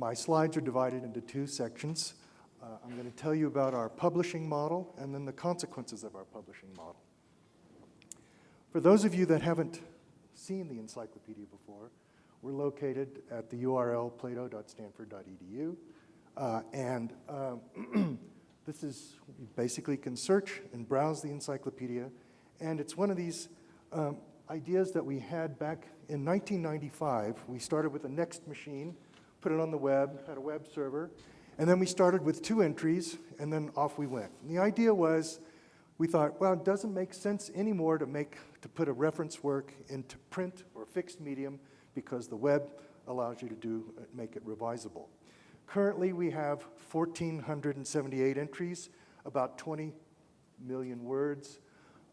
my slides are divided into two sections. Uh, I'm going to tell you about our publishing model and then the consequences of our publishing model. For those of you that haven't seen the encyclopedia before, we're located at the URL plato.stanford.edu, uh, and um, this is, you basically can search and browse the encyclopedia, and it's one of these um, ideas that we had back in 1995. We started with a NeXT machine, put it on the web, had a web server, and then we started with two entries, and then off we went. And the idea was, we thought, well, it doesn't make sense anymore to, make, to put a reference work into print or fixed medium because the web allows you to do, make it revisable. Currently, we have 1,478 entries, about 20 million words.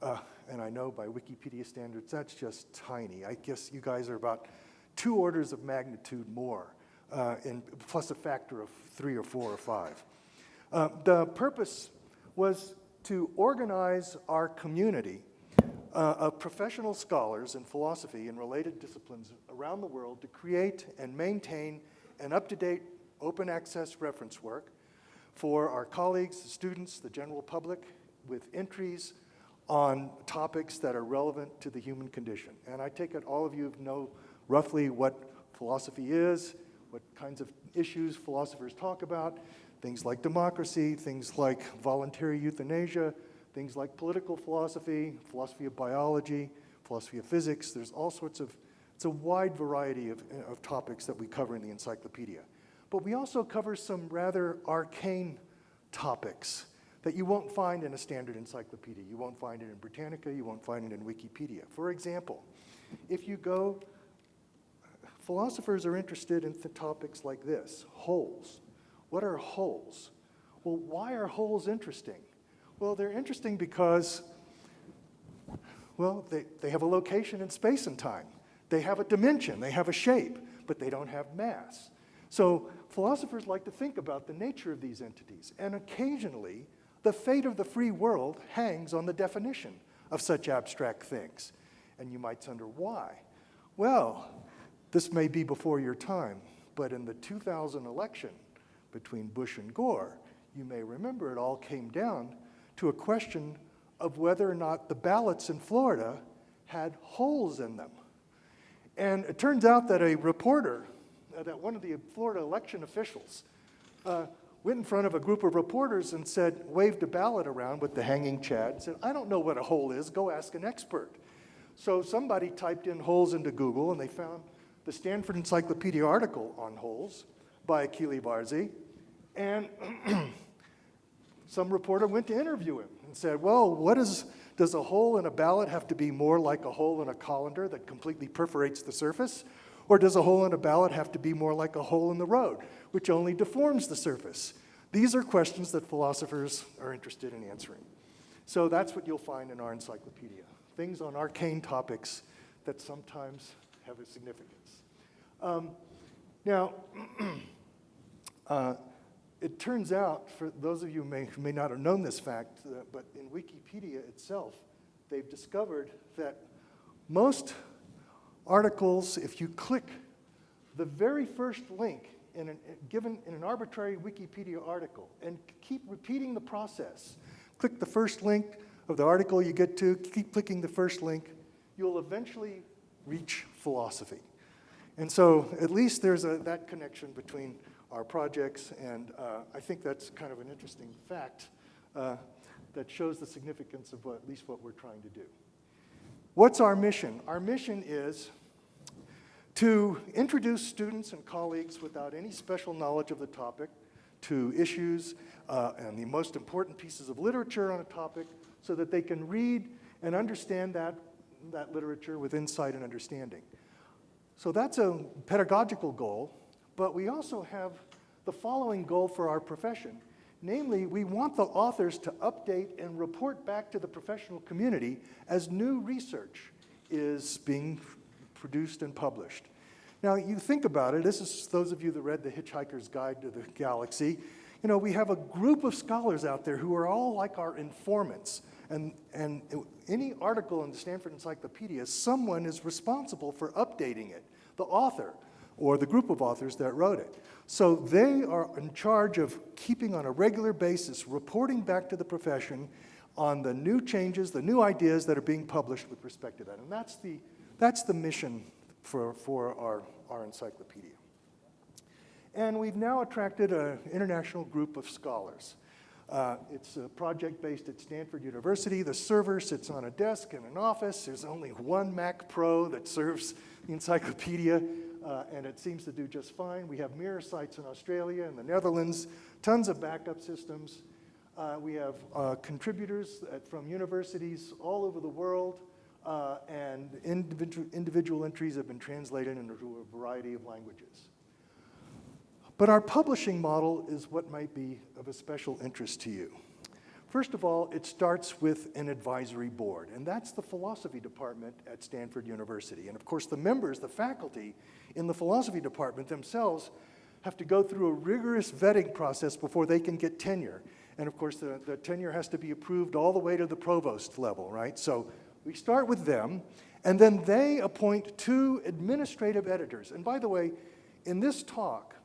Uh, and I know by Wikipedia standards, that's just tiny. I guess you guys are about two orders of magnitude more, uh, plus a factor of three or four or five. Uh, the purpose was to organize our community uh, of professional scholars in philosophy and related disciplines around the world to create and maintain an up-to-date open access reference work for our colleagues, the students, the general public, with entries on topics that are relevant to the human condition. And I take it all of you know roughly what philosophy is, what kinds of issues philosophers talk about, things like democracy, things like voluntary euthanasia, things like political philosophy, philosophy of biology, philosophy of physics. There's all sorts of, it's a wide variety of, of topics that we cover in the encyclopedia. But we also cover some rather arcane topics that you won't find in a standard encyclopedia. You won't find it in Britannica, you won't find it in Wikipedia. For example, if you go, philosophers are interested in topics like this, holes. What are holes? Well, why are holes interesting? Well, they're interesting because, well, they, they have a location in space and time. They have a dimension, they have a shape, but they don't have mass. So philosophers like to think about the nature of these entities, and occasionally the fate of the free world hangs on the definition of such abstract things. And you might wonder why. Well, this may be before your time, but in the 2000 election between Bush and Gore, you may remember it all came down to a question of whether or not the ballots in Florida had holes in them. And it turns out that a reporter, uh, that one of the Florida election officials, uh, went in front of a group of reporters and said, waved a ballot around with the hanging chad and said, I don't know what a hole is, go ask an expert. So somebody typed in holes into Google and they found the Stanford Encyclopedia article on holes by Achille Varzi. And some reporter went to interview him and said, well, what is, does a hole in a ballot have to be more like a hole in a colander that completely perforates the surface? Or does a hole in a ballot have to be more like a hole in the road, which only deforms the surface? These are questions that philosophers are interested in answering. So that's what you'll find in our encyclopedia, things on arcane topics that sometimes have a significance. Um, now, uh, it turns out, for those of you who may, who may not have known this fact, uh, but in Wikipedia itself, they've discovered that most articles, if you click the very first link in an, given in an arbitrary Wikipedia article and keep repeating the process, click the first link of the article you get to, keep clicking the first link, you'll eventually reach philosophy. And so at least there's a, that connection between our projects, and uh, I think that's kind of an interesting fact uh, that shows the significance of what, at least what we're trying to do. What's our mission? Our mission is to introduce students and colleagues without any special knowledge of the topic to issues uh, and the most important pieces of literature on a topic so that they can read and understand that, that literature with insight and understanding. So that's a pedagogical goal, but we also have the following goal for our profession. Namely, we want the authors to update and report back to the professional community as new research is being produced and published. Now, you think about it, this is those of you that read The Hitchhiker's Guide to the Galaxy. You know, we have a group of scholars out there who are all like our informants. And, and any article in the Stanford Encyclopedia, someone is responsible for updating it, the author or the group of authors that wrote it. So they are in charge of keeping on a regular basis, reporting back to the profession on the new changes, the new ideas that are being published with respect to that. And that's the, that's the mission for, for our, our encyclopedia. And we've now attracted an international group of scholars. Uh, it's a project based at Stanford University. The server sits on a desk in an office. There's only one Mac Pro that serves the encyclopedia, uh, and it seems to do just fine. We have mirror sites in Australia and the Netherlands, tons of backup systems. Uh, we have uh, contributors at, from universities all over the world, uh, and individual, individual entries have been translated into a variety of languages. But our publishing model is what might be of a special interest to you. First of all, it starts with an advisory board, and that's the philosophy department at Stanford University. And of course, the members, the faculty in the philosophy department themselves have to go through a rigorous vetting process before they can get tenure. And of course, the, the tenure has to be approved all the way to the provost level, right? So we start with them, and then they appoint two administrative editors. And by the way, in this talk,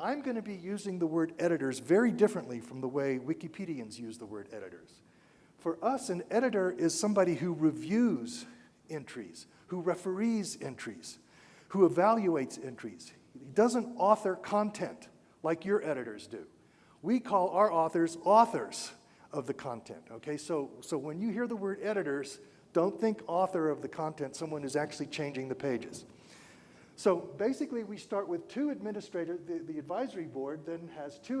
I'm going to be using the word editors very differently from the way Wikipedians use the word editors. For us, an editor is somebody who reviews entries, who referees entries, who evaluates entries. He doesn't author content like your editors do. We call our authors authors of the content, okay? So, so when you hear the word editors, don't think author of the content, someone who's actually changing the pages. So basically, we start with two administrative, the, the advisory board then has two,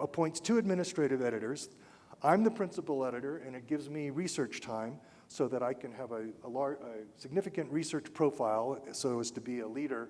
appoints two administrative editors. I'm the principal editor, and it gives me research time so that I can have a, a, a significant research profile so as to be a leader,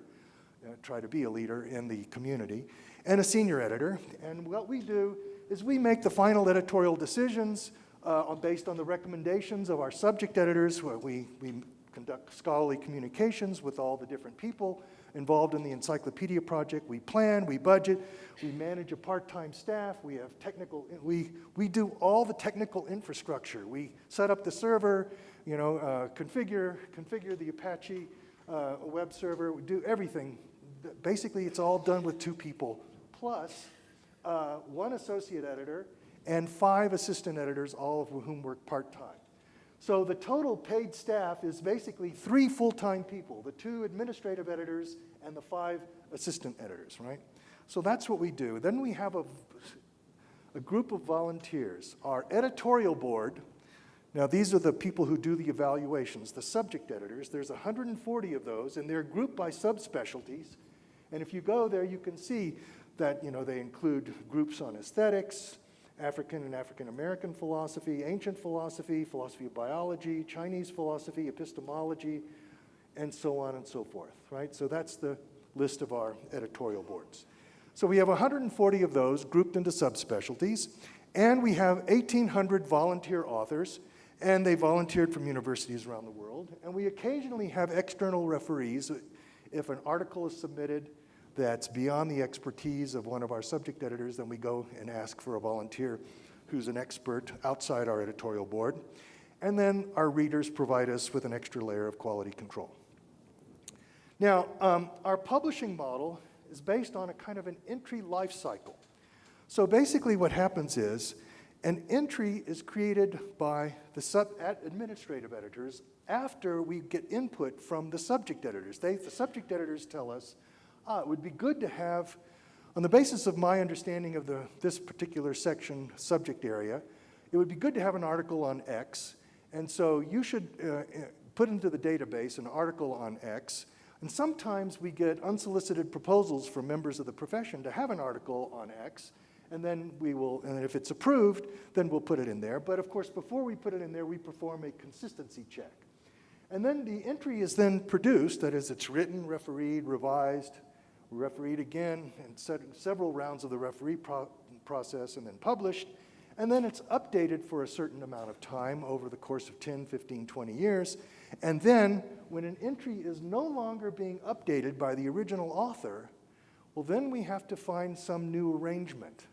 uh, try to be a leader in the community, and a senior editor. And what we do is we make the final editorial decisions uh, based on the recommendations of our subject editors. We, we conduct scholarly communications with all the different people involved in the encyclopedia project. We plan, we budget, we manage a part-time staff, we have technical, we, we do all the technical infrastructure. We set up the server, you know, uh, configure, configure the Apache uh, web server, we do everything. Basically, it's all done with two people, plus uh, one associate editor and five assistant editors, all of whom work part-time. So the total paid staff is basically three full-time people, the two administrative editors and the five assistant editors, right? So that's what we do. Then we have a, a group of volunteers. Our editorial board, now these are the people who do the evaluations, the subject editors. There's 140 of those, and they're grouped by subspecialties. And if you go there, you can see that you know, they include groups on aesthetics, African and African American philosophy, ancient philosophy, philosophy of biology, Chinese philosophy, epistemology, and so on and so forth, right? So that's the list of our editorial boards. So we have 140 of those grouped into subspecialties, and we have 1,800 volunteer authors, and they volunteered from universities around the world. And we occasionally have external referees. If an article is submitted that's beyond the expertise of one of our subject editors, then we go and ask for a volunteer who's an expert outside our editorial board. And then our readers provide us with an extra layer of quality control. Now, um, our publishing model is based on a kind of an entry life cycle. So basically what happens is an entry is created by the sub administrative editors after we get input from the subject editors. They, the subject editors tell us ah, it would be good to have, on the basis of my understanding of the, this particular section subject area, it would be good to have an article on X. And so you should uh, put into the database an article on X. And sometimes we get unsolicited proposals from members of the profession to have an article on X. And then we will, and if it's approved, then we'll put it in there. But of course, before we put it in there, we perform a consistency check. And then the entry is then produced, that is, it's written, refereed, revised, refereed again and several rounds of the referee pro process and then published. And then it's updated for a certain amount of time over the course of 10, 15, 20 years. And then when an entry is no longer being updated by the original author, well, then we have to find some new arrangement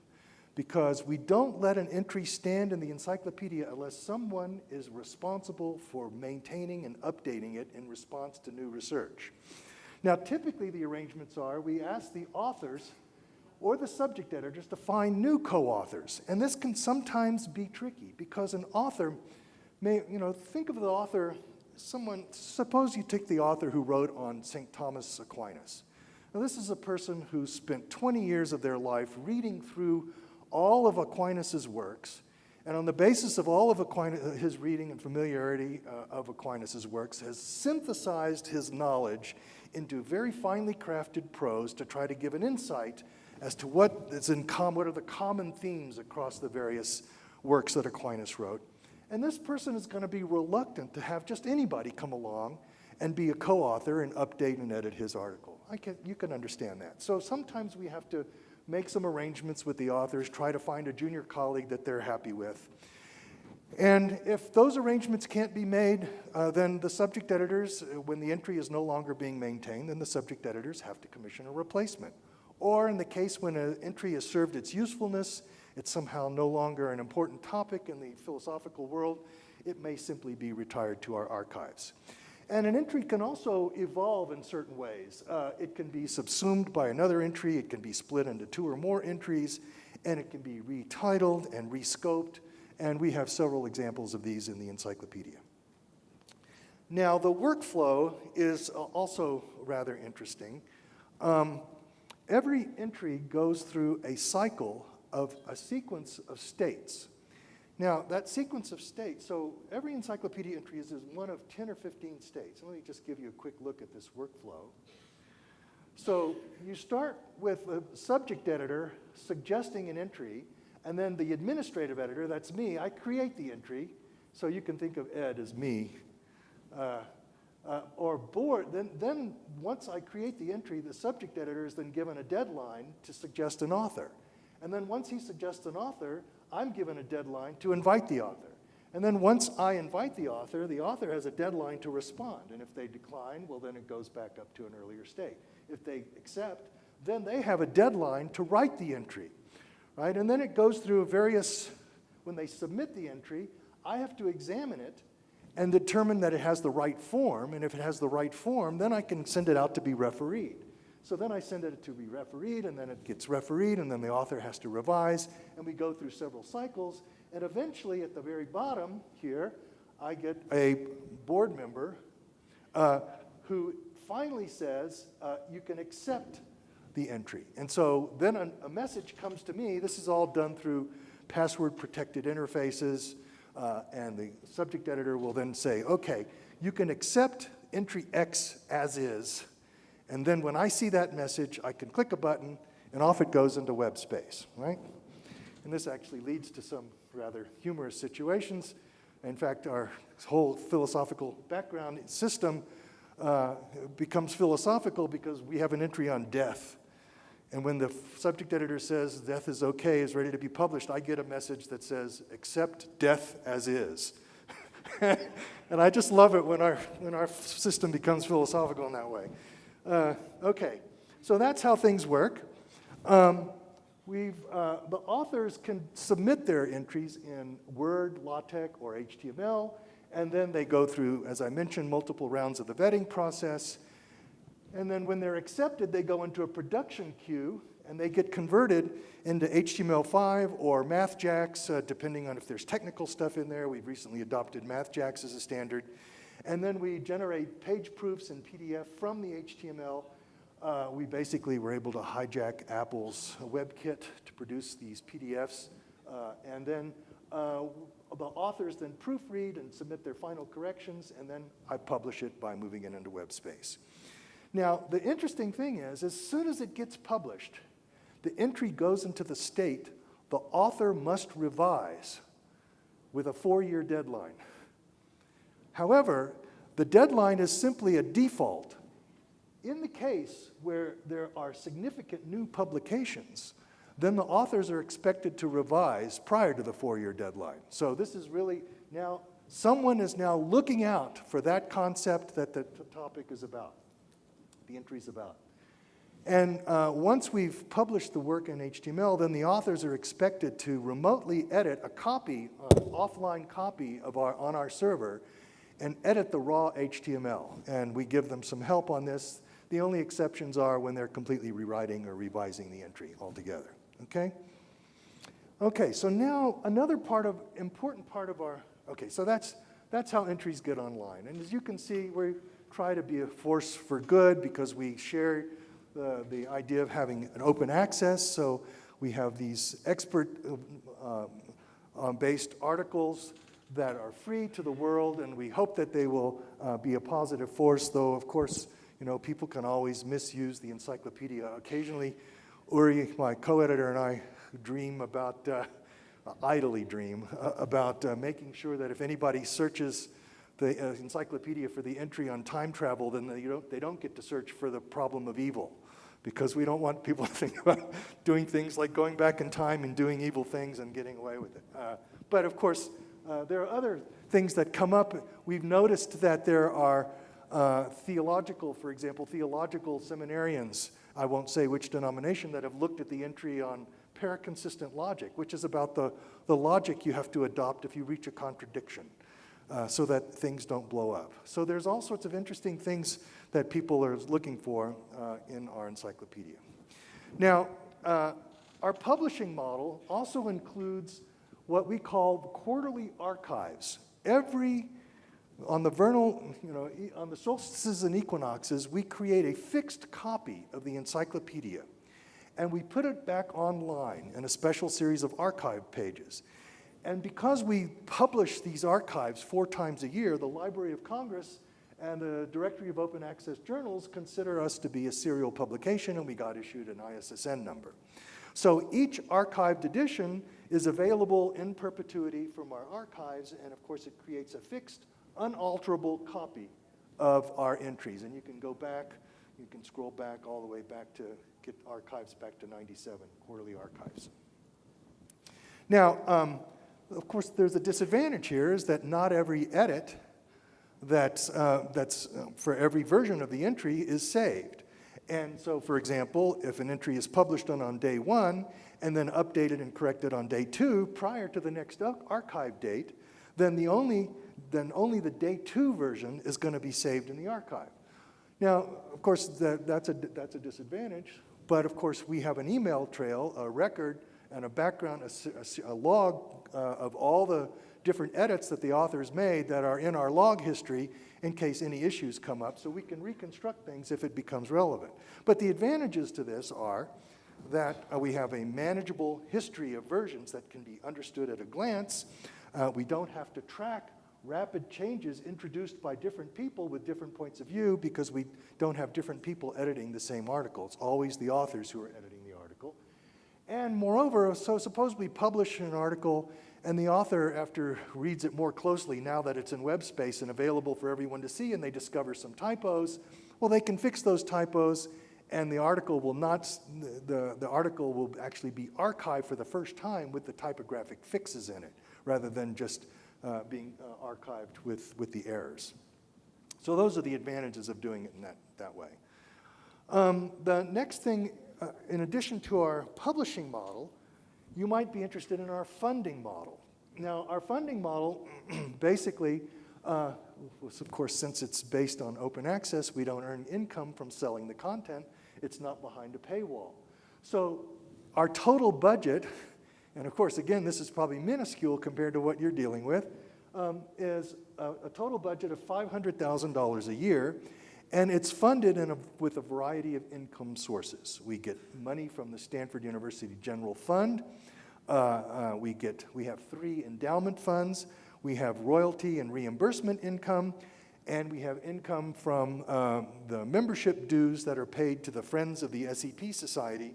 because we don't let an entry stand in the encyclopedia unless someone is responsible for maintaining and updating it in response to new research. Now, typically the arrangements are we ask the authors or the subject editors to find new co-authors. And this can sometimes be tricky because an author may, you know, think of the author, someone, suppose you take the author who wrote on St. Thomas Aquinas. Now, this is a person who spent 20 years of their life reading through all of Aquinas' works, and on the basis of all of Aquinas, his reading and familiarity uh, of Aquinas' works, has synthesized his knowledge into very finely crafted prose to try to give an insight as to what is in common, what are the common themes across the various works that Aquinas wrote. And this person is going to be reluctant to have just anybody come along and be a co-author and update and edit his article. I can, you can understand that. So sometimes we have to make some arrangements with the authors, try to find a junior colleague that they're happy with. And if those arrangements can't be made, uh, then the subject editors, uh, when the entry is no longer being maintained, then the subject editors have to commission a replacement. Or in the case when an entry has served its usefulness, it's somehow no longer an important topic in the philosophical world, it may simply be retired to our archives. And an entry can also evolve in certain ways. Uh, it can be subsumed by another entry, it can be split into two or more entries, and it can be retitled and rescoped, and we have several examples of these in the encyclopedia. Now, the workflow is also rather interesting. Um, every entry goes through a cycle of a sequence of states. Now, that sequence of states, so every encyclopedia entry is one of 10 or 15 states. Let me just give you a quick look at this workflow. So you start with a subject editor suggesting an entry, and then the administrative editor, that's me, I create the entry. So you can think of Ed as me. Uh, uh, or board, then, then once I create the entry, the subject editor is then given a deadline to suggest an author. And then once he suggests an author, I'm given a deadline to invite the author. And then once I invite the author, the author has a deadline to respond. And if they decline, well, then it goes back up to an earlier state. If they accept, then they have a deadline to write the entry, right? And then it goes through various, when they submit the entry, I have to examine it and determine that it has the right form. And if it has the right form, then I can send it out to be refereed. So then I send it to be refereed, and then it gets refereed, and then the author has to revise, and we go through several cycles. And eventually, at the very bottom here, I get a board member uh, who finally says, uh, you can accept the entry. And so then a, a, message comes to me. This is all done through password protected interfaces. Uh, and the subject editor will then say, okay, you can accept entry X as is and then when I see that message, I can click a button and off it goes into web space, right? And this actually leads to some rather humorous situations. In fact, our whole philosophical background system uh, becomes philosophical because we have an entry on death. And when the subject editor says death is okay, is ready to be published, I get a message that says, accept death as is. and I just love it when our, when our system becomes philosophical in that way. Uh, okay, so that's how things work. Um, we've, uh, the authors can submit their entries in Word, LaTeX, or HTML, and then they go through, as I mentioned, multiple rounds of the vetting process. And then when they're accepted, they go into a production queue, and they get converted into HTML5 or MathJax, uh, depending on if there's technical stuff in there. We've recently adopted MathJax as a standard. And then we generate page proofs in PDF from the HTML. Uh, we basically were able to hijack Apple's WebKit to produce these PDFs. Uh, and then uh, the authors then proofread and submit their final corrections, and then I publish it by moving it into web space. Now, the interesting thing is, as soon as it gets published, the entry goes into the state the author must revise with a four-year deadline. However, the deadline is simply a default. In the case where there are significant new publications, then the authors are expected to revise prior to the four-year deadline. So this is really now, someone is now looking out for that concept that the topic is about, the entry is about. And uh, once we've published the work in HTML, then the authors are expected to remotely edit a copy, an offline copy of our, on our server, and edit the raw HTML. And we give them some help on this. The only exceptions are when they're completely rewriting or revising the entry altogether, okay? Okay, so now another part of, important part of our, okay, so that's, that's how entries get online. And as you can see, we try to be a force for good because we share the, the idea of having an open access. So we have these expert-based uh, articles that are free to the world, and we hope that they will uh, be a positive force, though, of course, you know, people can always misuse the encyclopedia. Occasionally, Uri, my co-editor, and I dream about, uh, idly dream, uh, about uh, making sure that if anybody searches the uh, encyclopedia for the entry on time travel, then they don't, they don't get to search for the problem of evil because we don't want people to think about doing things like going back in time and doing evil things and getting away with it. Uh, but of course, uh, there are other things that come up. We've noticed that there are uh, theological, for example, theological seminarians, I won't say which denomination, that have looked at the entry on paraconsistent logic, which is about the, the logic you have to adopt if you reach a contradiction. Uh, so that things don't blow up. So there's all sorts of interesting things that people are looking for uh, in our encyclopedia. Now, uh, our publishing model also includes what we call quarterly archives. Every, on the vernal, you know, on the solstices and equinoxes, we create a fixed copy of the encyclopedia and we put it back online in a special series of archive pages. And because we publish these archives four times a year, the Library of Congress and the Directory of Open Access Journals consider us to be a serial publication, and we got issued an ISSN number. So each archived edition is available in perpetuity from our archives, and of course it creates a fixed, unalterable copy of our entries. And you can go back, you can scroll back all the way back to get archives back to 97, quarterly archives. Now, um, of course, there's a disadvantage here is that not every edit that's, uh, that's uh, for every version of the entry is saved. And so, for example, if an entry is published on, on day one and then updated and corrected on day two prior to the next archive date, then, the only, then only the day two version is going to be saved in the archive. Now, of course, that, that's, a, that's a disadvantage, but of course we have an email trail, a record, and a background, a, a log uh, of all the different edits that the authors made that are in our log history in case any issues come up so we can reconstruct things if it becomes relevant. But the advantages to this are that uh, we have a manageable history of versions that can be understood at a glance. Uh, we don't have to track rapid changes introduced by different people with different points of view because we don't have different people editing the same article. It's always the authors who are editing. And moreover, so suppose we publish an article and the author, after reads it more closely, now that it's in web space and available for everyone to see, and they discover some typos, well, they can fix those typos, and the article will not, the, the article will actually be archived for the first time with the typographic fixes in it, rather than just uh, being uh, archived with, with the errors. So those are the advantages of doing it in that, that way. Um, the next thing, uh, in addition to our publishing model, you might be interested in our funding model. Now, our funding model basically, uh, of course, since it's based on open access, we don't earn income from selling the content. It's not behind a paywall. So our total budget, and of course, again, this is probably minuscule compared to what you're dealing with, um, is a, a, total budget of $500,000 a year, and it's funded a, with a variety of income sources. We get money from the Stanford University General Fund, uh, uh, we, get, we have three endowment funds. We have royalty and reimbursement income, and we have income from uh, the membership dues that are paid to the Friends of the SEP Society,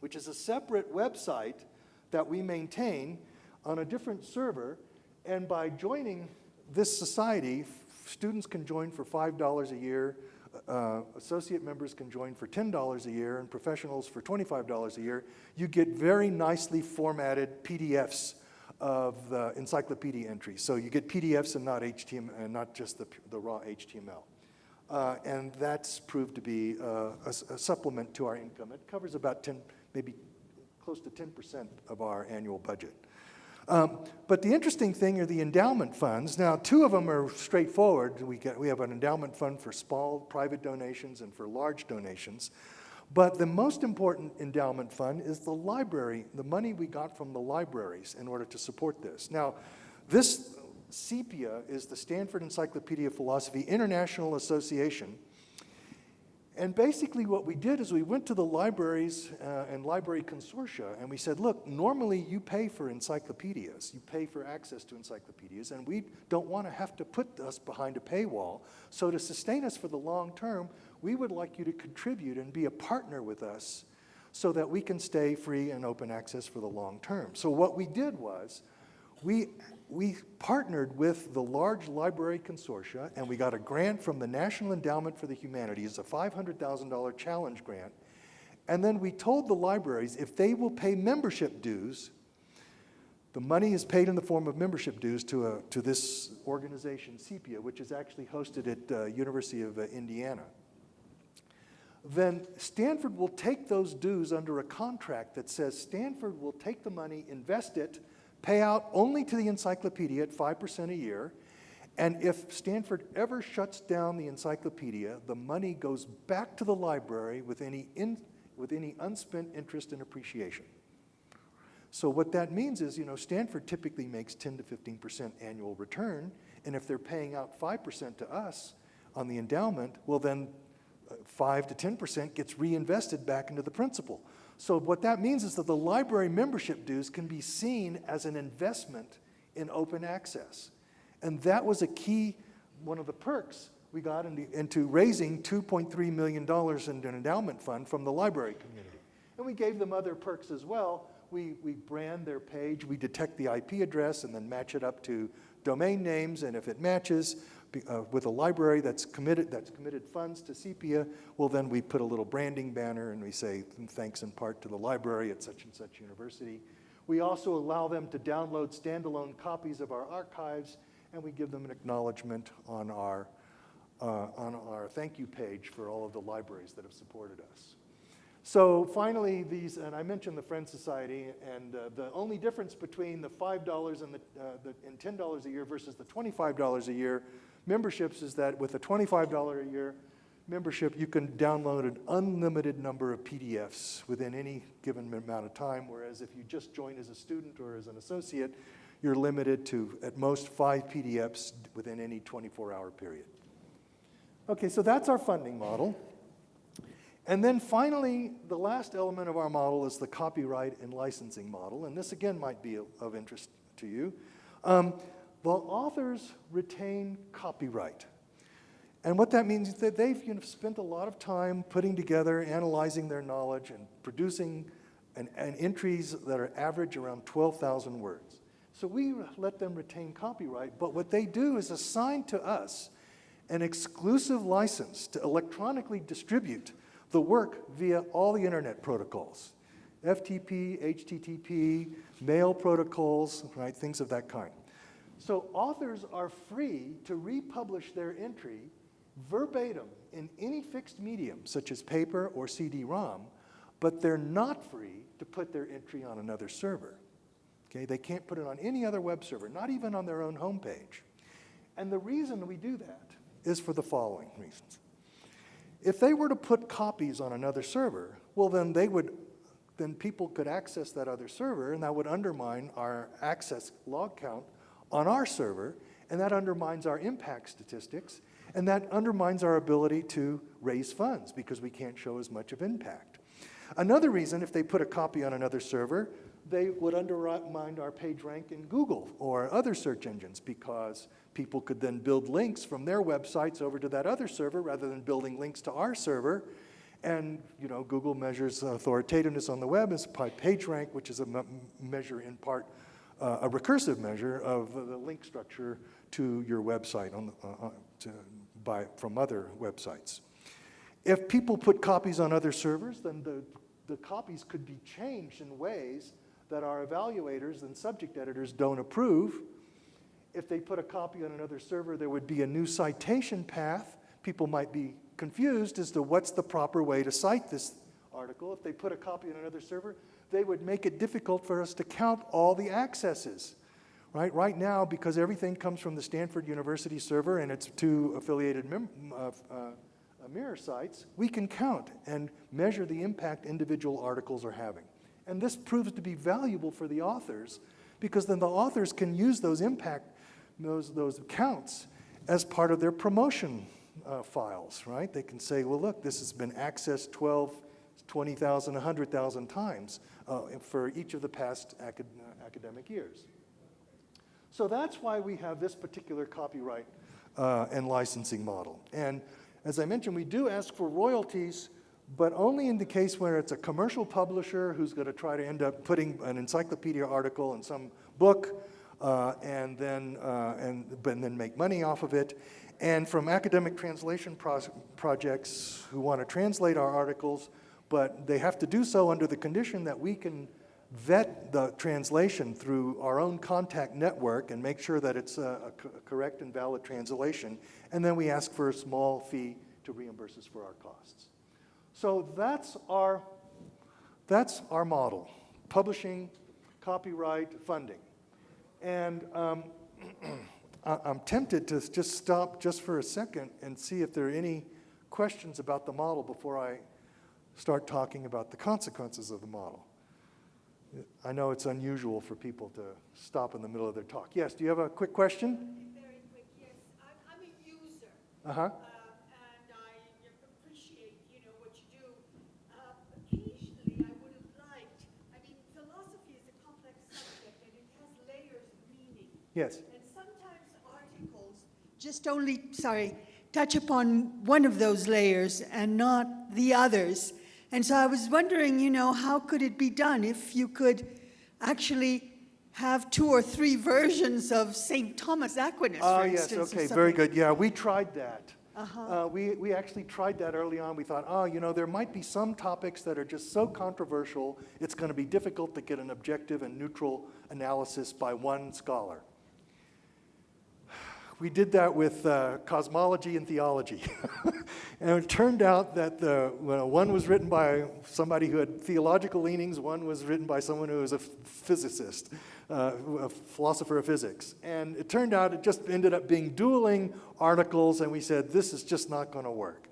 which is a separate website that we maintain on a different server. And by joining this society, students can join for $5 a year, uh, associate members can join for $10 a year and professionals for $25 a year, you get very nicely formatted PDFs of the encyclopedia entries. So you get PDFs and not HTML, and not just the, the raw HTML. uh, and that's proved to be uh, a a supplement to our income. It covers about 10, maybe close to 10% of our annual budget. Um, But the interesting thing are the endowment funds. Now, two of them are straightforward. We get, we have an endowment fund for small private donations and for large donations. But the most important endowment fund is the library, the money we got from the libraries in order to support this. Now, this SEPIA is the Stanford Encyclopedia of Philosophy International Association. And basically, what we did is we went to the libraries uh, and library consortia and we said, look, normally you pay for encyclopedias, you pay for access to encyclopedias, and we don't want to have to put us behind a paywall. So, to sustain us for the long term, we would like you to contribute and be a partner with us so that we can stay free and open access for the long term. So, what we did was we, we partnered with the large library consortia and we got a grant from the National Endowment for the Humanities, a $500,000 challenge grant. And then we told the libraries if they will pay membership dues, the money is paid in the form of membership dues to, a, to this organization, SEPIA, which is actually hosted at uh, University of uh, Indiana. Then Stanford will take those dues under a contract that says Stanford will take the money, invest it, pay out only to the encyclopedia at 5% a year. And if Stanford ever shuts down the encyclopedia, the money goes back to the library with any, in, with any unspent interest and appreciation. So what that means is, you know, Stanford typically makes 10 to 15% annual return, and if they're paying out 5% to us on the endowment, well then uh, 5 to 10% gets reinvested back into the principal. So what that means is that the library membership dues can be seen as an investment in open access. And that was a key, one of the perks we got into, into raising $2.3 million in an endowment fund from the library community. And we gave them other perks as well. We, we brand their page, we detect the IP address and then match it up to domain names, and if it matches uh, with a library that's committed, that's committed funds to Sepia, well, then we put a little branding banner and we say, thanks in part to the library at such and such university. We also allow them to download standalone copies of our archives, and we give them an acknowledgement on our, uh, on our thank you page for all of the libraries that have supported us. So finally, these, and I mentioned the Friends Society, and uh, the only difference between the $5 and, the, uh, the, and $10 a year versus the $25 a year memberships is that with a $25 a year membership, you can download an unlimited number of PDFs within any given amount of time, whereas if you just join as a student or as an associate, you're limited to at most five PDFs within any 24-hour period. Okay, so that's our funding model. And then finally, the last element of our model is the copyright and licensing model, and this again might be of interest to you. Um, the authors retain copyright. And what that means is that they've you know, spent a lot of time putting together, analyzing their knowledge, and producing an, an entries that are average around 12,000 words. So we let them retain copyright, but what they do is assign to us an exclusive license to electronically distribute the work via all the internet protocols. FTP, HTTP, mail protocols, right, things of that kind. So authors are free to republish their entry verbatim in any fixed medium, such as paper or CD-ROM, but they're not free to put their entry on another server. Okay, they can't put it on any other web server, not even on their own homepage. And the reason we do that is for the following reasons. If they were to put copies on another server, well then they would, then people could access that other server and that would undermine our access log count on our server and that undermines our impact statistics and that undermines our ability to raise funds because we can't show as much of impact. Another reason, if they put a copy on another server, they would undermine our page rank in Google or other search engines because people could then build links from their websites over to that other server rather than building links to our server. And you know, Google measures authoritativeness on the web as by PageRank, which is a measure in part, uh, a recursive measure of the link structure to your website on the, uh, uh, to, from other websites. If people put copies on other servers, then the, the copies could be changed in ways that our evaluators and subject editors don't approve. If they put a copy on another server, there would be a new citation path. people might be confused as to what's the proper way to cite this article. If they put a copy on another server, they would make it difficult for us to count all the accesses. Right, right now, because everything comes from the Stanford University server and its two affiliated uh, uh, mirror sites, we can count and measure the impact individual articles are having. And this proves to be valuable for the authors because then the authors can use those impact, those, those counts as part of their promotion uh, files, right? They can say, well, look, this has been accessed 12, 20,000, 100,000 times uh, for each of the past acad academic years. So that's why we have this particular copyright uh, and licensing model. And as I mentioned, we do ask for royalties, but only in the case where it's a commercial publisher who's going to try to end up putting an encyclopedia article in some book uh, and, then, uh, and, and then make money off of it. And from academic translation pro projects who want to translate our articles, but they have to do so under the condition that we can vet the translation through our own contact network and make sure that it's a, a co correct and valid translation. And then we ask for a small fee to reimburse us for our costs. So that's our, that's our model, publishing, copyright, funding. And um, I'm tempted to just stop just for a second and see if there are any questions about the model before I start talking about the consequences of the model. I know it's unusual for people to stop in the middle of their talk. Yes, do you have a quick question? Very quick, yes. I'm, I'm a user. Uh-huh. Uh, and I appreciate, you know, what you do. Uh, occasionally, I would have liked, I mean, philosophy is a complex subject and it has layers of meaning. Yes. And sometimes articles just only, sorry, touch upon one of those layers and not the others. And so I was wondering, you know, how could it be done if you could actually have two or three versions of St. Thomas Aquinas, for yes, instance. okay, very good. Yeah, we tried that. Uh-huh. Uh, we, we actually tried that early on. We thought, oh, you know, there might be some topics that are just so controversial, it's going to be difficult to get an objective and neutral analysis by one scholar. We did that with uh, cosmology and theology. and it turned out that the, well, one was written by somebody who had theological leanings, one was written by someone who was a physicist, uh, a philosopher of physics. And it turned out it just ended up being dueling articles, and we said, this is just not going to work.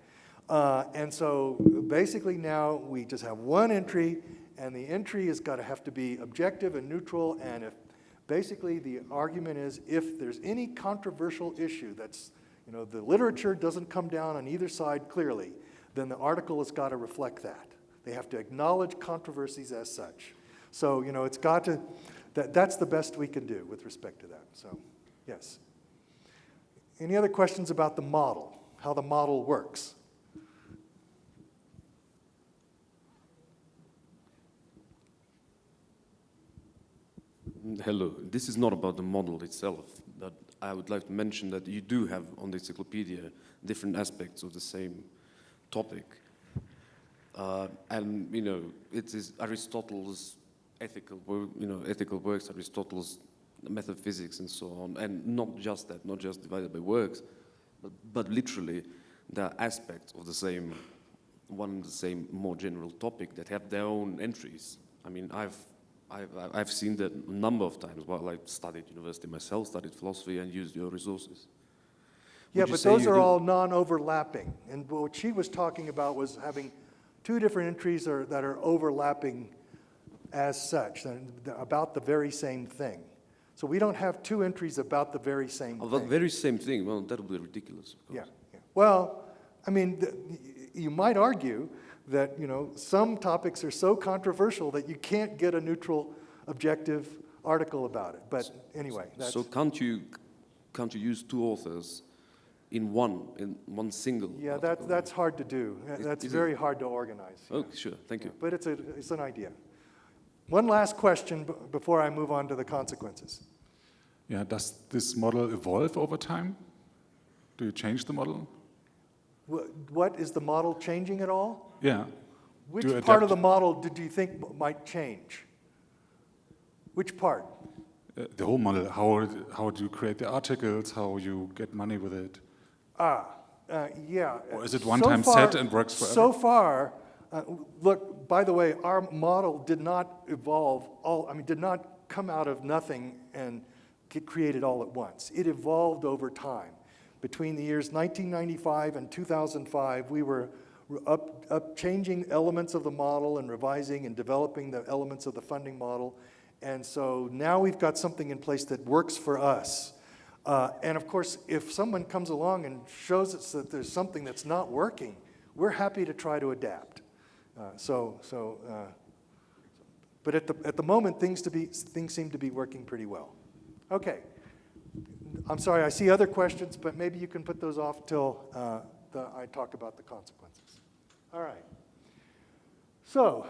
Uh, and so basically now we just have one entry, and the entry has got to have to be objective and neutral, and if Basically, the argument is if there's any controversial issue that's, you know, the literature doesn't come down on either side clearly, then the article has got to reflect that. They have to acknowledge controversies as such. So, you know, it's got to, that, that's the best we can do with respect to that. So, yes. Any other questions about the model, how the model works? Hello. This is not about the model itself, but I would like to mention that you do have on the encyclopedia different aspects of the same topic. Uh, and, you know, it is Aristotle's ethical, you know, ethical works, Aristotle's metaphysics and so on, and not just that, not just divided by works, but, but literally there are aspects of the same, one and the same more general topic that have their own entries. I mean, I've I've, I've seen that a number of times while I studied university myself, studied philosophy and used your resources. Yeah, you but those are do- all non-overlapping. And what she was talking about was having two different entries are, that are overlapping as such, about the very same thing. So we don't have two entries about the very same Oh, the very same thing, well, that would be ridiculous, Yeah, yeah. Well, I mean, you might argue that, you know, some topics are so controversial that you can't get a neutral, objective article about it. But anyway, that's, So can't you, can't you use two authors in one, in one single yeah, article? that, that's hard to do. That's is it? very hard to organize. yeah. Oh, sure, thank you. But it's, a, it's an idea. One last question b- before I move on to the consequences. Yeah, does this model evolve over time? Do you change the model? What, is the model changing at all? Yeah. Which part of the model did you think might change? Which part? Uh, the whole model, how, how do you create the articles, how you get money with it? Ah, Uh, Yeah. Or is it So one-time far- set and works forever? So far, uh, look, by the way, our model did not evolve all, I mean, did not come out of nothing and get created all at once. It evolved over time. Between the years 1995 and 2005, we were up, up changing elements of the model and revising and developing the elements of the funding model. And so now we've got something in place that works for us. Uh, and of course, if someone comes along and shows us that there's something that's not working, we're happy to try to adapt. Uh, so, so, uh, but at the, at the moment, things, to be, things seem to be working pretty well. Okay. I'm sorry, I see other questions, but maybe you can put those off till uh, the, I talk about the consequences. All right. So,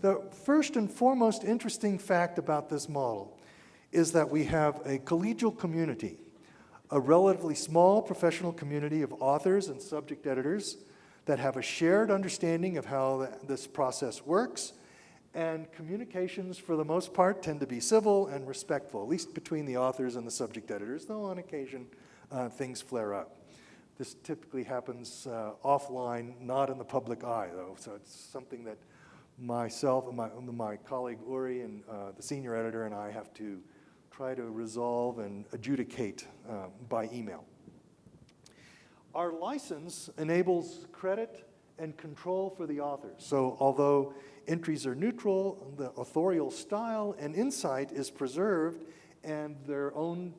the first and foremost interesting fact about this model is that we have a collegial community, a relatively small professional community of authors and subject editors that have a shared understanding of how th- this process works, and communications, for the most part, tend to be civil and respectful, at least between the authors and the subject editors, though on occasion uh, things flare up. This typically happens uh, offline, not in the public eye, though, so it's something that myself and my, my colleague Uri and uh, the senior editor and I have to try to resolve and adjudicate uh, by email. Our license enables credit and control for the authors. So although entries are neutral, the authorial style and insight is preserved and their own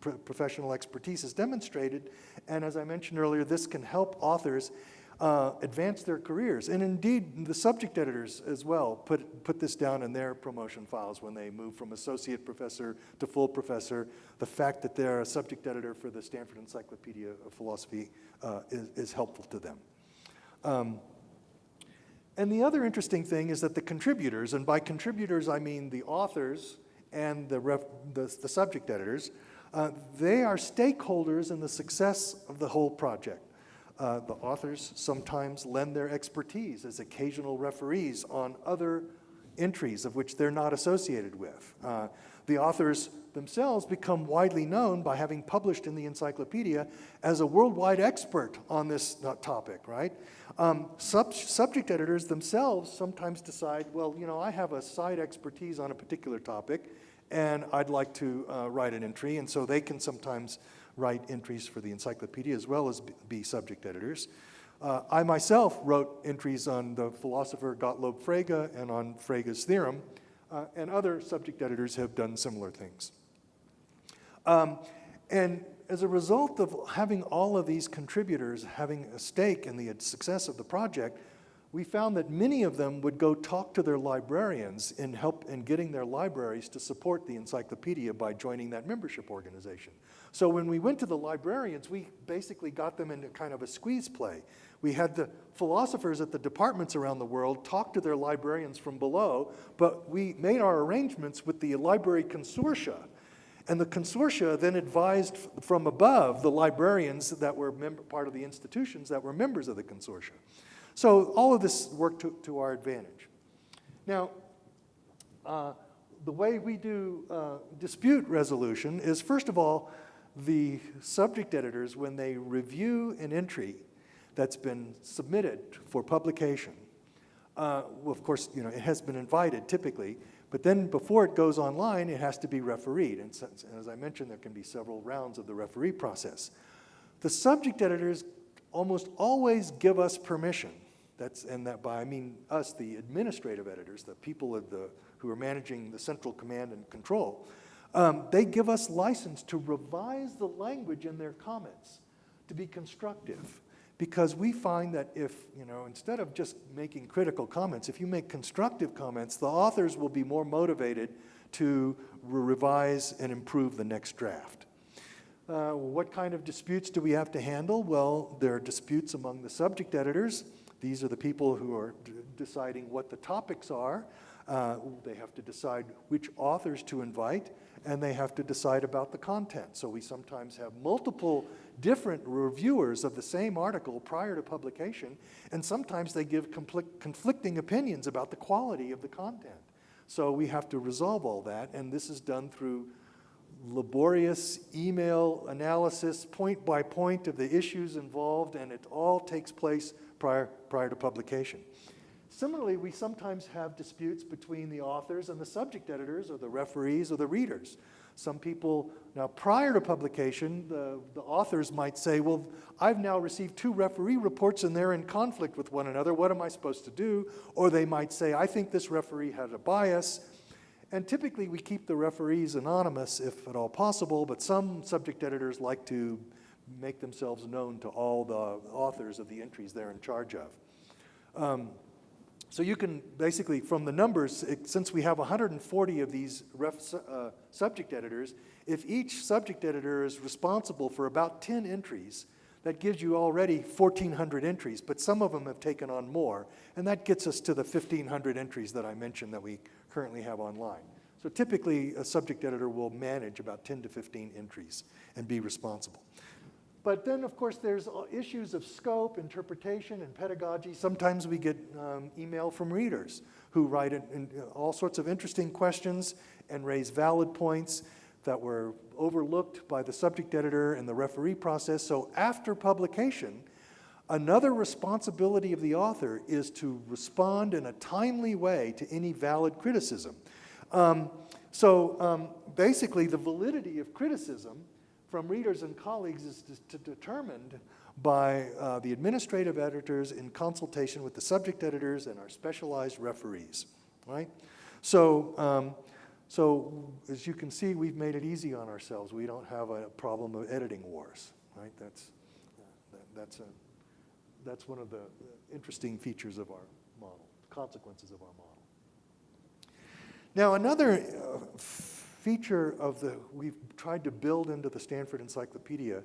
professional expertise is demonstrated. And as I mentioned earlier, this can help authors uh, advance their careers. And indeed, the subject editors as well put, put this down in their promotion files when they move from associate professor to full professor. The fact that they're a subject editor for the Stanford Encyclopedia of Philosophy uh, is, is helpful to them. Um, and the other interesting thing is that the contributors, and by contributors I mean the authors and the, the, the subject editors, uh, they are stakeholders in the success of the whole project. Uh, the authors sometimes lend their expertise as occasional referees on other entries of which they're not associated with. Uh, the authors themselves become widely known by having published in the encyclopedia as a worldwide expert on this uh, topic, right? Um, sub subject editors themselves sometimes decide, well, you know, I have a side expertise on a particular topic, and I'd like to uh, write an entry, and so they can sometimes write entries for the encyclopedia as well as be- subject editors. Uh, I myself wrote entries on the philosopher Gottlob Frege and on Frege's theorem, uh, and other subject editors have done similar things. Um, and as a result of having all of these contributors having a stake in the success of the project, we found that many of them would go talk to their librarians in help in getting their libraries to support the encyclopedia by joining that membership organization. So when we went to the librarians, we basically got them into kind of a squeeze play. We had the philosophers at the departments around the world talk to their librarians from below, but we made our arrangements with the library consortia. And the consortia then advised from above the librarians that were part of the institutions that were members of the consortia. So all of this worked to, to our advantage. Now, uh, the way we do uh, dispute resolution is, first of all, the subject editors, when they review an entry that's been submitted for publication, uh, of course, you know, it has been invited typically, but then before it goes online, it has to be refereed. And, so, and as I mentioned, there can be several rounds of the referee process. The subject editors almost always give us permission. That's, and that by I mean us, the administrative editors, the people of the, who are managing the central command and control. Um, they give us license to revise the language in their comments to be constructive because we find that if, you know, instead of just making critical comments, if you make constructive comments, the authors will be more motivated to re- revise and improve the next draft. Uh, what kind of disputes do we have to handle? Well, there are disputes among the subject editors. These are the people who are deciding what the topics are. Uh, they have to decide which authors to invite, and they have to decide about the content. So we sometimes have multiple different reviewers of the same article prior to publication, and sometimes they give conflict, conflicting opinions about the quality of the content. So we have to resolve all that, and this is done through laborious email analysis, point by point of the issues involved, and it all takes place prior, prior to publication. Similarly, we sometimes have disputes between the authors and the subject editors or the referees or the readers. Some people, now prior to publication, the, the authors might say, well, I've now received two referee reports and they're in conflict with one another. What am I supposed to do? Or they might say, I think this referee had a bias. And typically we keep the referees anonymous if at all possible, but some subject editors like to make themselves known to all the authors of the entries they're in charge of. Um, so you can basically, from the numbers, it- since we have 140 of these ref, uh, subject editors, if each subject editor is responsible for about 10 entries, that gives you already 1,400 entries, but some of them have taken on more, and that gets us to the 1,500 entries that I mentioned that we currently have online. So typically, a subject editor will manage about 10 to 15 entries and be responsible. But then, of course, there's uh, issues of scope, interpretation, and pedagogy. Sometimes we get um, email from readers who write in, in, uh, all sorts of interesting questions and raise valid points that were overlooked by the subject editor and the referee process. So after publication, another responsibility of the author is to respond in a timely way to any valid criticism. Um, so um, basically, the validity of criticism from readers and colleagues is determined by uh, the administrative editors in consultation with the subject editors and our specialized referees, right? So, um, so as you can see, we've made it easy on ourselves. We don't have a problem of editing wars, right? That's, that, that's, a, that's one of the interesting features of our model, consequences of our model. Now, another uh, feature of the, we've tried to build into the Stanford Encyclopedia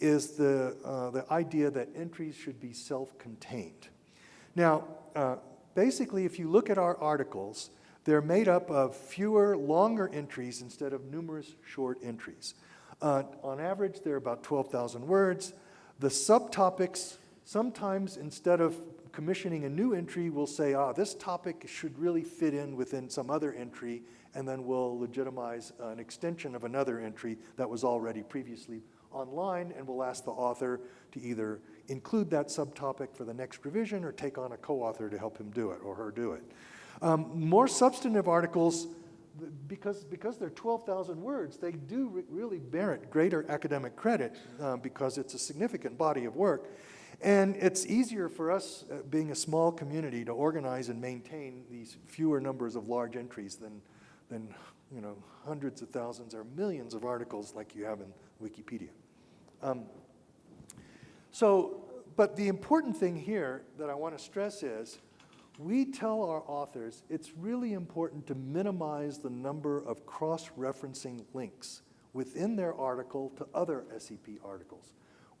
is the, uh, the idea that entries should be self-contained. Now, uh, basically, if you look at our articles, they're made up of fewer, longer entries instead of numerous short entries. Uh, on average, they're about 12,000 words. The subtopics, sometimes instead of commissioning a new entry, we'll say, ah, this topic should really fit in within some other entry, and then we'll legitimize an extension of another entry that was already previously online, and we'll ask the author to either include that subtopic for the next revision or take on a co-author to help him do it or her do it. Um, more substantive articles, because, because they're 12,000 words, they do re really merit greater academic credit uh, because it's a significant body of work. And it's easier for us, uh, being a small community, to organize and maintain these fewer numbers of large entries than, than you know, hundreds of thousands or millions of articles like you have in Wikipedia. Um, so, but the important thing here that I want to stress is we tell our authors it's really important to minimize the number of cross-referencing links within their article to other SEP articles.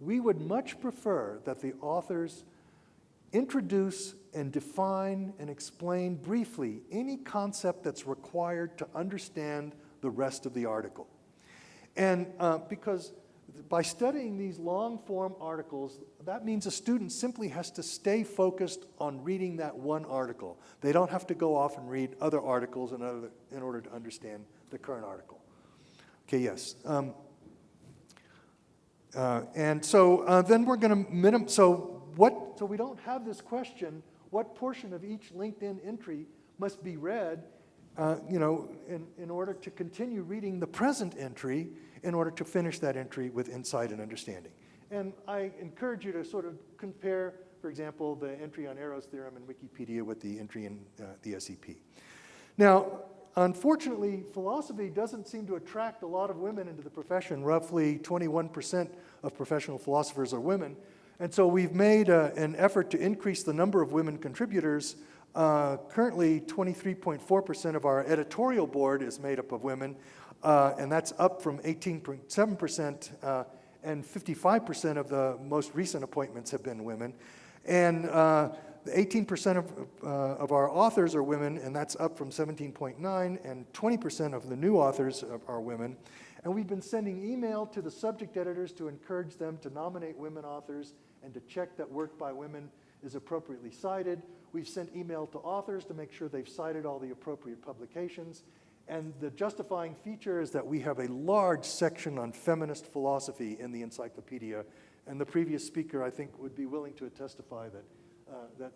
We would much prefer that the authors introduce and define and explain briefly any concept that's required to understand the rest of the article. And uh, because by studying these long form articles, that means a student simply has to stay focused on reading that one article. They don't have to go off and read other articles in, other, in order to understand the current article. Okay, yes. Um, uh, and so uh, then we're going to minim, so what, so we don't have this question, what portion of each linked-in entry must be read, uh, you know, in, in order to continue reading the present entry in order to finish that entry with insight and understanding. And I encourage you to sort of compare, for example, the entry on Arrow's theorem in Wikipedia with the entry in uh, the SEP. Now, Unfortunately, philosophy doesn't seem to attract a lot of women into the profession. Roughly 21% of professional philosophers are women. And so we've made uh, an effort to increase the number of women contributors. Uh, currently, 23.4% of our editorial board is made up of women, uh, and that's up from 18.7%, uh, and 55% of the most recent appointments have been women. And uh, 18% of, uh, of our authors are women, and that's up from 17.9, and 20% of the new authors are women. And we've been sending email to the subject editors to encourage them to nominate women authors and to check that work by women is appropriately cited. We've sent email to authors to make sure they've cited all the appropriate publications. And the justifying feature is that we have a large section on feminist philosophy in the encyclopedia. And the previous speaker, I think, would be willing to testify that, that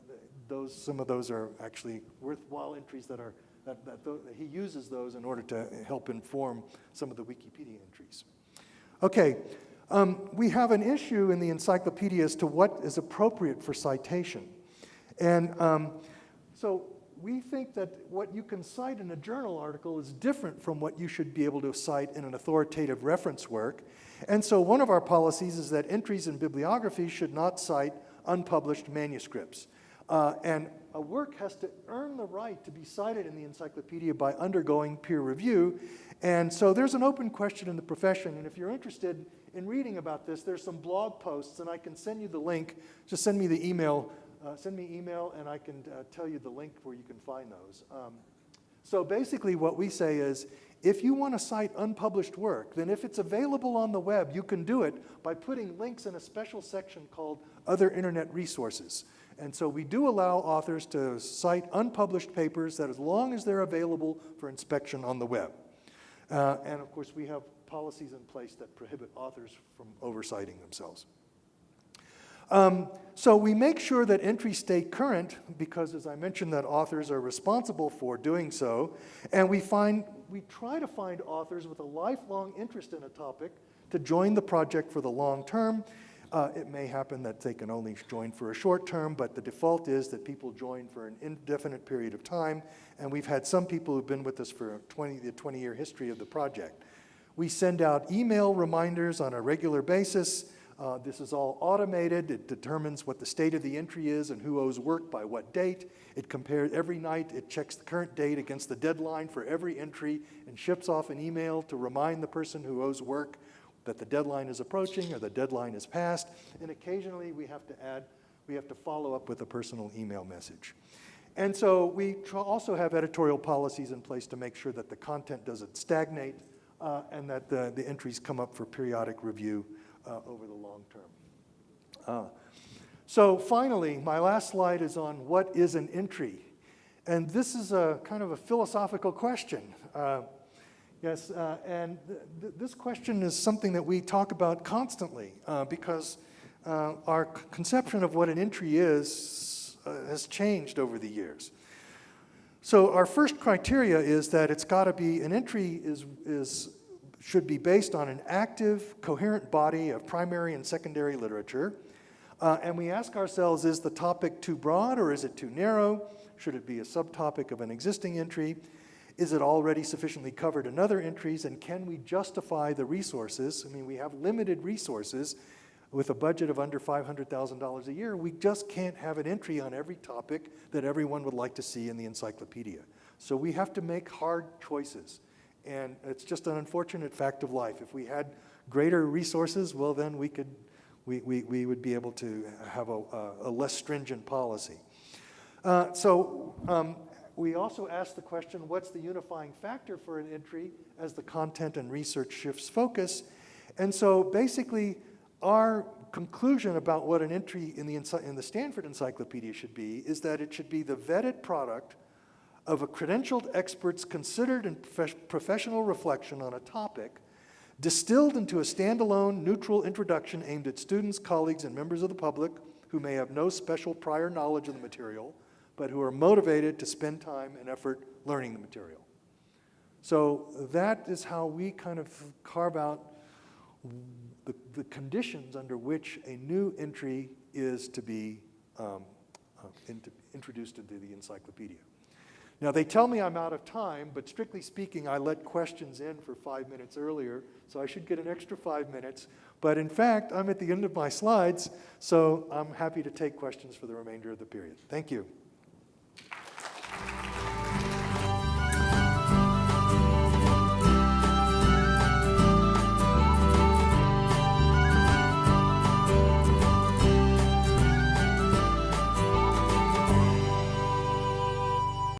those, some of those are actually worthwhile entries that are, that, that tho- he uses those in order to help inform some of the Wikipedia entries. Okay, um, we have an issue in the encyclopedia as to what is appropriate for citation. And um, so we think that what you can cite in a journal article is different from what you should be able to cite in an authoritative reference work. And so one of our policies is that entries in bibliography should not cite unpublished manuscripts. Uh, and a work has to earn the right to be cited in the encyclopedia by undergoing peer review. And so there's an open question in the profession. And if you're interested in reading about this, there's some blog posts, and I can send you the link. Just send me the email. Uh, send me email, and I can uh, tell you the link where you can find those. Um, so basically, what we say is if you want to cite unpublished work, then if it's available on the web, you can do it by putting links in a special section called Other Internet Resources. And so we do allow authors to cite unpublished papers that as long as they're available for inspection on the web. Uh, and of course, we have policies in place that prohibit authors from oversighting themselves. Um, so we make sure that entries stay current because, as I mentioned, that authors are responsible for doing so. And we find, we try to find authors with a lifelong interest in a topic to join the project for the long term. Uh, it may happen that they can only join for a short term, but the default is that people join for an indefinite period of time. And we've had some people who've been with us for 20, the 20 year history of the project. We send out email reminders on a regular basis. Uh, this is all automated. It determines what the state of the entry is and who owes work by what date. It compares every night, it checks the current date against the deadline for every entry and ships off an email to remind the person who owes work that the deadline is approaching or the deadline is passed. And occasionally we have to add, we have to follow up with a personal email message. And so we also have editorial policies in place to make sure that the content doesn't stagnate uh, and that the, the entries come up for periodic review uh, over the long term. Uh, so finally, my last slide is on what is an entry. And this is a kind of a philosophical question. Yes, uh, and th- this question is something that we talk about constantly uh, because uh, our conception of what an entry is uh, has changed over the years. So our first criteria is that it's got to be an entry is is should be based on an active, coherent body of primary and secondary literature. Uh, and we ask ourselves, is the topic too broad or is it too narrow? Should it be a subtopic of an existing entry? Is it already sufficiently covered in other entries? And can we justify the resources? I mean, we have limited resources with a budget of under $500,000 a year. We just can't have an entry on every topic that everyone would like to see in the encyclopedia. So we have to make hard choices. And it's just an unfortunate fact of life. If we had greater resources, well, then we could, we, we, we would be able to have a, a less stringent policy. Uh, so um, we also ask the question, what's the unifying factor for an entry as the content and research shifts focus? And so basically, our conclusion about what an entry in the, in the Stanford Encyclopedia should be is that it should be the vetted product of a credentialed expert's considered and prof- professional reflection on a topic, distilled into a standalone, neutral introduction aimed at students, colleagues, and members of the public who may have no special prior knowledge of the material, but who are motivated to spend time and effort learning the material. So that is how we kind of carve out the, the conditions under which a new entry is to be um, uh, introduced into the encyclopedia. Now, they tell me I'm out of time, but strictly speaking, I let questions in for five minutes earlier, so I should get an extra five minutes. But in fact, I'm at the end of my slides, so I'm happy to take questions for the remainder of the period. Thank you.